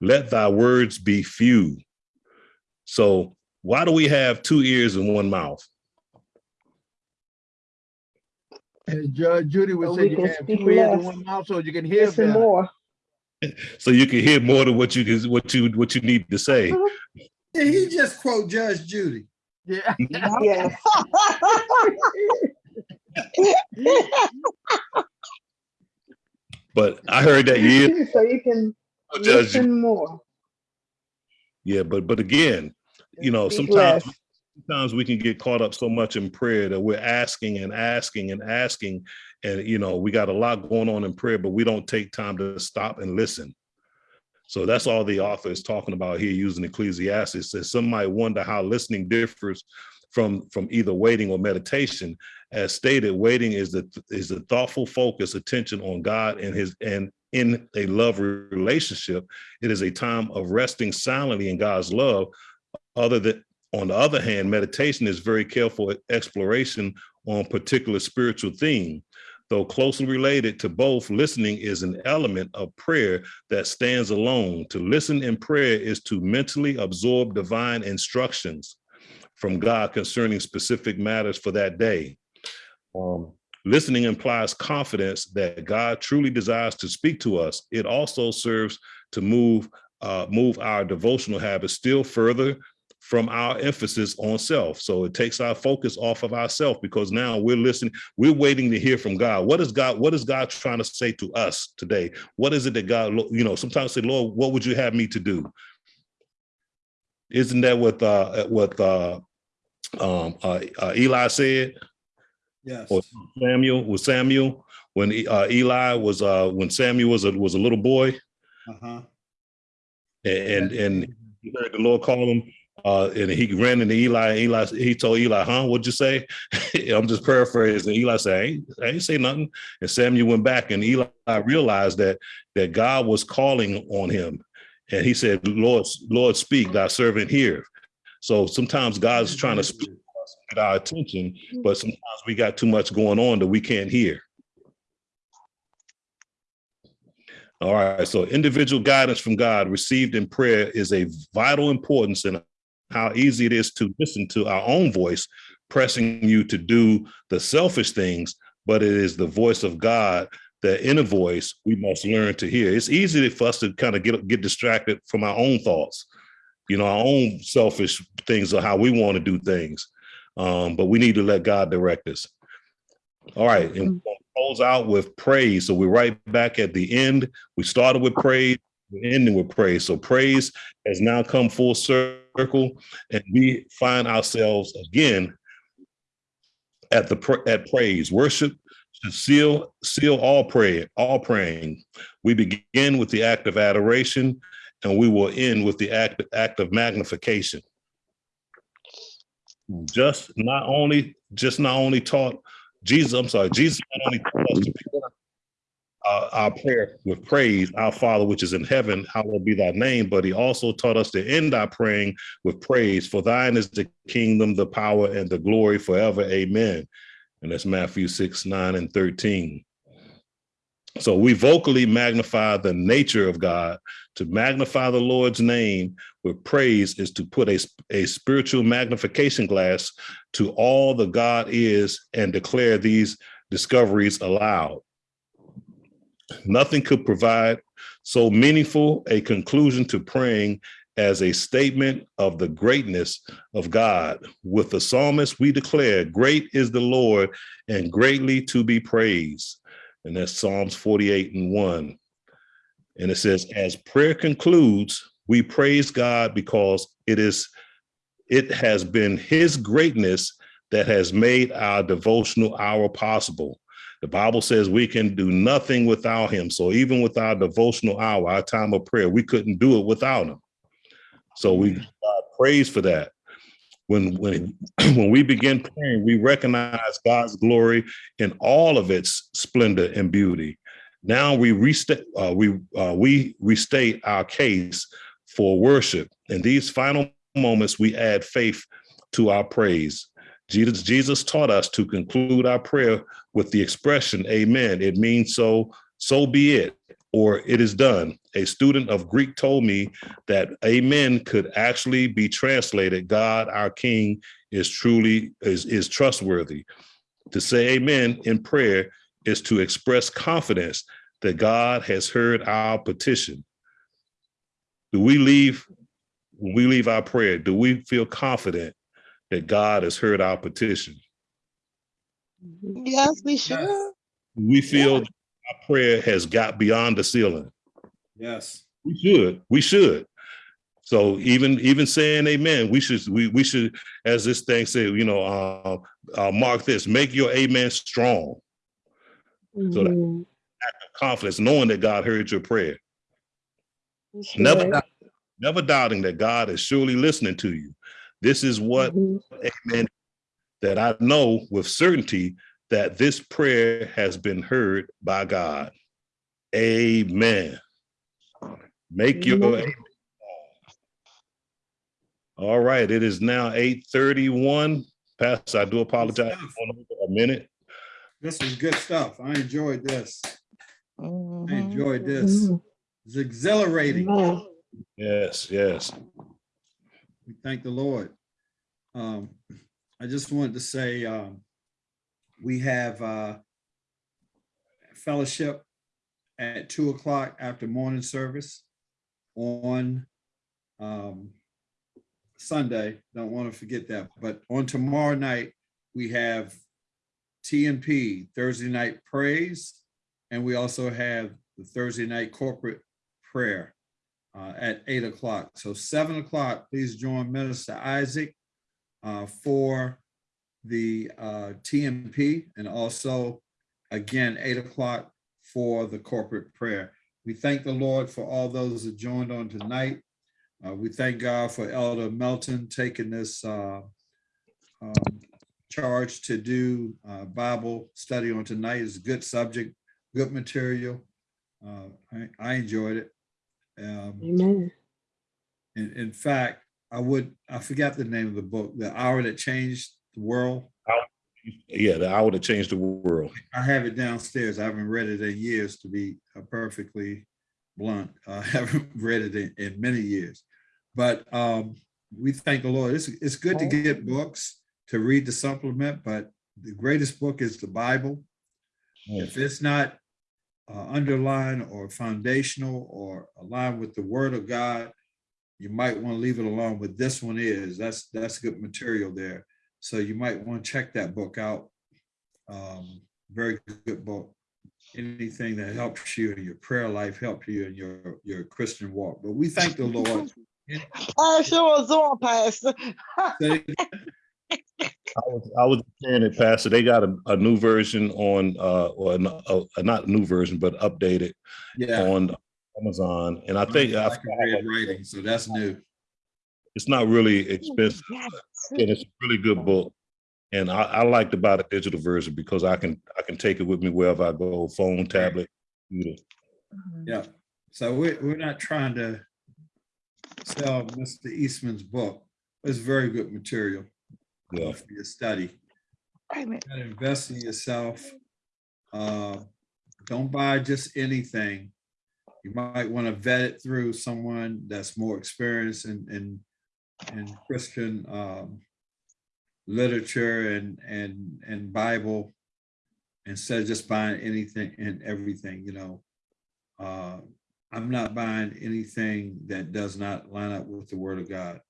let thy words be few. So, why do we have two ears and one mouth? As Judge Judy So would say, we you can have speak two ears less. one mouth so you can hear Listen better. more. (laughs) So you can hear more than what you can, what you what you need to say. Uh-huh. Did he just quote Judge Judy? Yeah. Mm-hmm. Yes. (laughs) But I heard that years So you can oh, Judge. listen more. Yeah, but but again, you know, Speak sometimes less. Sometimes we can get caught up so much in prayer that we're asking and asking and asking, and you know, we got a lot going on in prayer, but we don't take time to stop and listen. So that's all the author is talking about here using Ecclesiastes. Says some might wonder how listening differs from from either waiting or meditation. As stated, waiting is the is the thoughtful focus, attention on God and his and in a love relationship. It is a time of resting silently in God's love. Other than on the other hand, meditation is very careful exploration on particular spiritual theme. Though closely related to both, listening is an element of prayer that stands alone. To listen in prayer is to mentally absorb divine instructions from God concerning specific matters for that day. Um, listening implies confidence that God truly desires to speak to us. It also serves to move uh, move our devotional habits still further from our emphasis on self. So it takes our focus off of ourself because now we're listening, we're waiting to hear from God. What is God, what is God trying to say to us today? What is it that God, you know, sometimes say, Lord, what would you have me to do? Isn't that what uh what uh um uh, uh Eli said? Yes. Or Samuel was Samuel when uh, Eli was uh when Samuel was a was a little boy Uh-huh. and and he heard the Lord call him uh and he ran into Eli and Eli he told Eli huh? What'd you say? (laughs) I'm just paraphrasing. Eli said I ain't, I ain't say nothing. And Samuel went back and Eli realized that that God was calling on him. And he said Lord Lord speak thy servant here so sometimes God's trying to speak get our attention but sometimes we got too much going on that we can't hear. All right, so individual guidance from God received in prayer is a vital importance in how easy it is to listen to our own voice, pressing you to do the selfish things, but it is the voice of God, the inner voice we must learn to hear. It's easy for us to kind of get, get distracted from our own thoughts, you know, our own selfish things or how we want to do things. Um, but we need to let God direct us. All right, and we'll close out with praise. So we're right back at the end. We started with praise, ending with praise. So praise has now come full circle, and we find ourselves again at the at praise. Worship should seal seal all prayer, all praying. We begin with the act of adoration, and we will end with the act act of magnification. Just not only just not only taught Jesus, I'm sorry, Jesus not only taught us to begin uh, our prayer with praise, our Father which is in heaven, hallowed be thy name, but he also taught us to end our praying with praise, for thine is the kingdom, the power, and the glory forever. Amen. And that's Matthew 6, 9, and 13. So we vocally magnify the nature of God. To magnify the Lord's name with praise is to put a, a spiritual magnification glass to all the God is and declare these discoveries aloud. Nothing could provide so meaningful a conclusion to praying as a statement of the greatness of God. With the psalmist, we declare, Great is the Lord and greatly to be praised. And that's Psalms 48 and 1. And it says, As prayer concludes, we praise God because it is it has been his greatness that has made our devotional hour possible. The Bible says we can do nothing without him. So even with our devotional hour, our time of prayer, we couldn't do it without him. So we God praise for that. when when (clears throat) when we begin praying, we recognize God's glory in all of its splendor and beauty. Now we restate uh, we uh, we restate our case for worship. In these final moments, we add faith to our praise. Jesus, Jesus taught us to conclude our prayer with the expression, Amen. It means so, so be it, or it is done. A student of Greek told me that Amen could actually be translated, God, our King, is truly is, is trustworthy. To say Amen in prayer is to express confidence that God has heard our petition. Do we leave when we leave our prayer? Do we feel confident that God has heard our petition? Yes, we should. We feel that our prayer has got beyond the ceiling? Yes. We should. We should. So even even saying amen, we should we we should, as this thing said, you know, uh, uh, mark this, make your amen strong, So that- Mhm. confidence, knowing that God heard your prayer. That's Never never doubting that God is surely listening to you. This is what Mhm. amen that I know with certainty that this prayer has been heard by God. Amen. Make your Amen. amen. All right, it is now 8:31. Pastor, I do apologize for a minute. This is good stuff. I enjoyed this. I Mhm. enjoyed this. Mhm. It's exhilarating. Amen. Yes, yes. We thank the Lord. Um, I just wanted to say, um, we have, uh, fellowship at two o'clock after morning service on, um, Sunday. Don't want to forget that, but on tomorrow night, we have TNP Thursday night praise. And we also have the Thursday night corporate prayer uh, at eight o'clock. So seven o'clock, please join Minister Isaac uh, for the uh, TNP and also again, eight o'clock for the corporate prayer. We thank the Lord for all those that joined on tonight. Uh, We thank God for Elder Melton taking this uh, um, charge to do uh, Bible study on tonight. It's a good subject, good material. I I enjoyed it. Um, Amen. in, in fact, I would, I forgot the name of the book, The Hour That Changed the World. Yeah, the hour that changed the world. I have it downstairs. I haven't read it in years, to be uh, perfectly blunt. (laughs) I haven't read it in, in many years. But um, we thank the Lord. It's, it's good to get books to read the supplement, but the greatest book is the Bible. If it's not uh, underlined or foundational or aligned with the word of God, you might want to leave it alone, but this one is, that's, that's good material there. So you might want to check that book out. Um, very good book. Anything that helps you in your prayer life, help you in your, your Christian walk. But we thank the (laughs) Lord. I sure was on, Pastor. Say- I was, I was saying it, Pastor, they got a, a new version on, uh, or n- uh, not a new version, but updated Yeah. on Amazon. And I think, I I can read writing, so that's new. it's not really expensive. And it's a really good book. And I, I liked about the digital version because I can, I can take it with me wherever I go, phone, tablet. computer. Yeah, so we're, we're not trying to sell Mr. Eastman's book. It's very good material Yeah, for your study. Wait a minute. gotta invest in yourself. Uh, Don't buy just anything. You might want to vet it through someone that's more experienced in, in, in Christian um, literature and, and, and Bible instead of just buying anything and everything, you know. Uh, I'm not buying anything that does not line up with the word of God.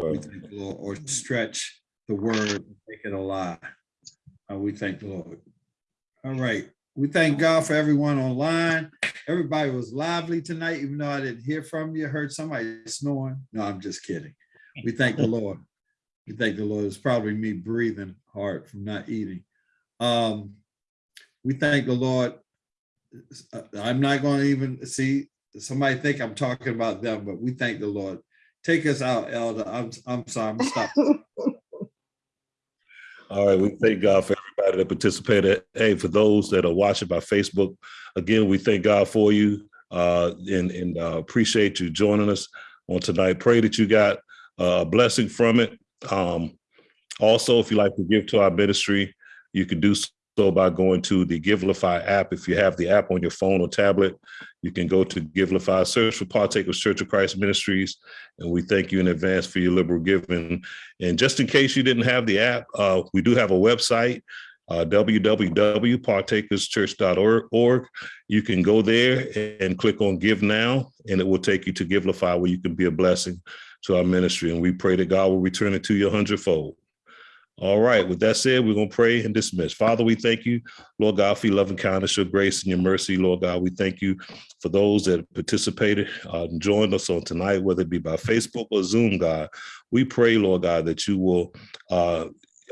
Right. thank or stretch the word, make it a lie. Uh, we thank the Lord. All right, we thank God for everyone online. Everybody was lively tonight, even though I didn't hear from you, heard somebody snoring. No, I'm just kidding. We thank the Lord. We thank the Lord. It's probably me breathing hard from not eating. Um, we thank the Lord. Uh, I'm not going to even see, somebody think I'm talking about them, but we thank the Lord take us out, Elder. I'm, I'm sorry, I'm stop. (laughs) All right, we thank God for everybody that participated. Hey, for those that are watching by Facebook, again, we thank God for you uh, and, and uh, appreciate you joining us on tonight. Pray that you got uh, a blessing from it. Um, also, if you like to give to our ministry, you can do so by going to the Givelify app. If you have the app on your phone or tablet, you can go to Givelify, search for Partakers Church of Christ Ministries, and we thank you in advance for your liberal giving. And just in case you didn't have the app, uh, we do have a website, uh, www.partakerschurch.org. You can go there and click on Give Now, and it will take you to Givelify where you can be a blessing to our ministry. And we pray that God will return it to you a hundredfold. All right, with that said, we're going to pray and dismiss. Father, we thank you, Lord God, for your love and kindness, your grace and your mercy, Lord God. We thank you for those that participated uh, and joined us on tonight, whether it be by Facebook or Zoom, God. We pray, Lord God, that you will uh,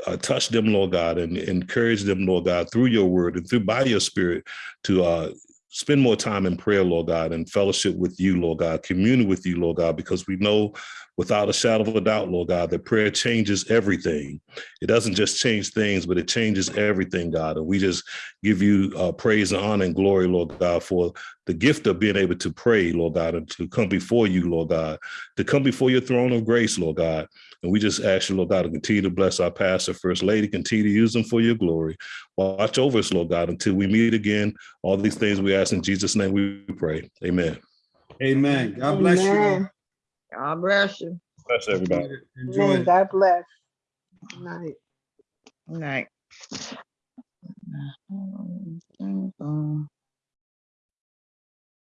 uh, touch them, Lord God, and encourage them, Lord God, through your word and through by your spirit to uh, spend more time in prayer, Lord God, and fellowship with you, Lord God, commune with you, Lord God, because we know without a shadow of a doubt, Lord God, that prayer changes everything. It doesn't just change things, but it changes everything, God. And we just give you uh, praise and honor and glory, Lord God, for the gift of being able to pray, Lord God, and to come before you, Lord God, to come before your throne of grace, Lord God. And we just ask you, Lord God, to continue to bless our pastor, First Lady, continue to use them for your glory. Watch over us, Lord God, until we meet again. All these things we ask in Jesus' name we pray. Amen. Amen. God bless you. All. Amen. God bless you. Bless everybody. Enjoy Amen. it. God bless. Good night. Good night. Mm-hmm.